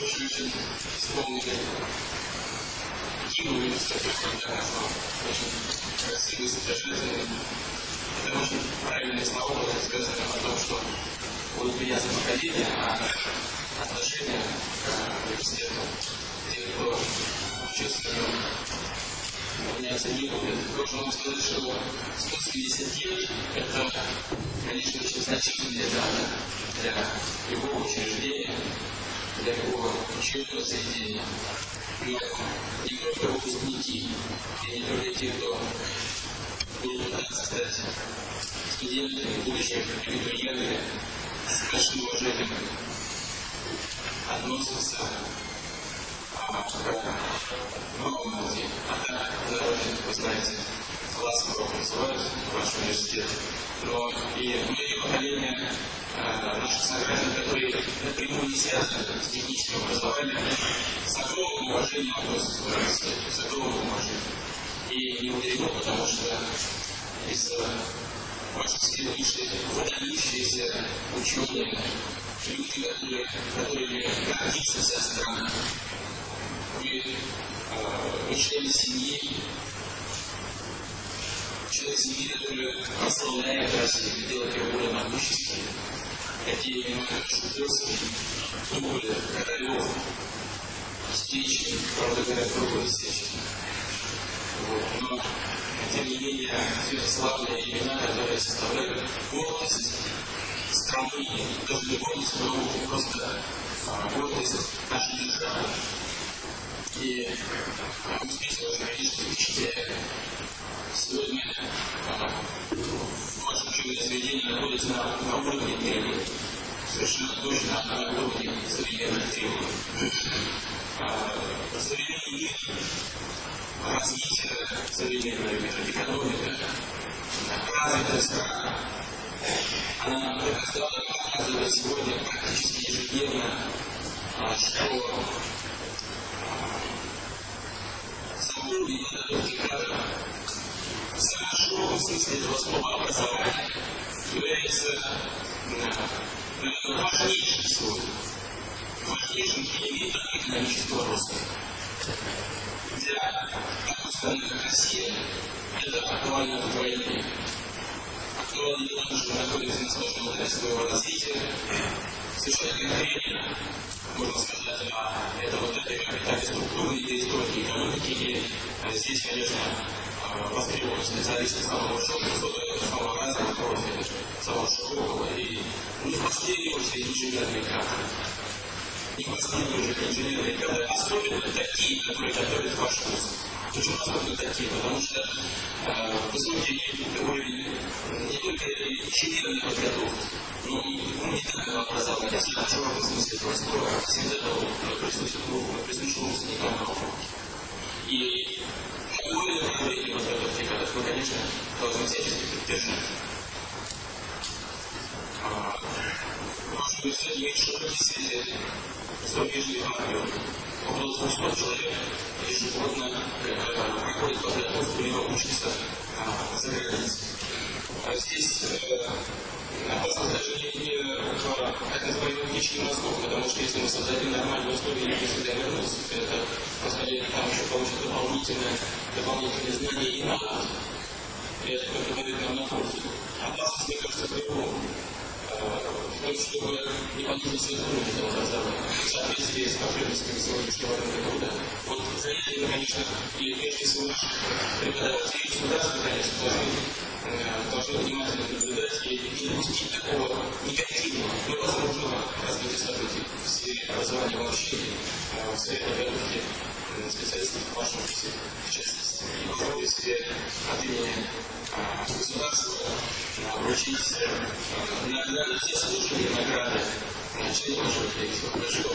очень вспомнить Киму университета, когда назвал очень красивый, содержательный. Это очень правильные слова были сказаны о том, что вот меня за поколение, а отношение к университету тех, кто учился в нем, не будет. Должен вам сказать, что 170 лет – это, конечно, очень значительная дата для любого учреждения, для любого учебного заведения. Но не только выпускники, и не только те, кто будут пытаться стать студентами, будущими абитуриентами, с большим уважением относятся новым людям. А так, вы знаете, класс урок называют ваш университет. И многие поколения наших сограждан, которые напрямую не связаны с техническим образованием, с к университету, с огромным уважением. И не мудрено, потому что из сил вышли выдающиеся ученые, люди, которые, которыми гордится вся страна. Вы, э, члены семьи, члены семьи, которые прославляют Россию, делают ее более могущественной. Такие как Шутовский, Туполя, Королев, Стечин, правда говоря, другой Стечин. Вот. Но, тем не менее, все славные имена, которые составляют гордость страны, даже не гордость науки, просто а, гордость нашей державы. И видеть, что учителя сегодня ваше учебное заведение находится на, на уровне требований. Совершенно точно на уровне современных требований. А, современный мир развитие современного мира, экономика, развитая страна, она стала показывать сегодня практически ежедневно, что сам уровень подготовки кадров в самом широком смысле этого слова образования является, наверное, важнейшим сегодня, важнейшим элементом экономического роста для такой страны, как Россия, это актуально вдвойне. Актуально не потому, что мы находимся на сложном этапе своего развития, совершенно конкретно, можно сказать, а это вот это этапе структуры и истории экономики, и здесь, конечно, востребованы специалисты самого широкого, самого разного профиля, самого широкого и не в последнюю очередь инженерные кадры и последние инженерные кадры, особенно такие, которые готовят ваш вуз. Почему особенно такие? Потому что э, не инженерной подготовки, но и гуманитарного образования, в широком смысле этого слова, всегда присущи выпускникам науки. И такое направление подготовки кадров мы, конечно, должны всячески поддержать. Может быть, имеет широкий свете зарубежных армию. Около 200 человек ежегодно проходит подготовку либо учатся утечки мозгов, потому что если мы создадим нормальные условия, люди сюда вернутся, это просто они там еще получат дополнительное, дополнительные знания и навыки. И это только будет нам на пользу. Опасность, мне кажется, в другом в том, чтобы не уровень этого образования в соответствии с потребностями сегодняшнего рынка труда. Вот за этим, конечно, и прежде всего наши преподаватели государства, конечно, должны, должны внимательно наблюдать и не допустить такого негативного, невозможного развития событий в сфере образования вообще, в сфере подготовки специалистов в вашем вузе, в частности. И попробую себе от имени государства вручить на, на все службы награды член вашего коллектива. Большое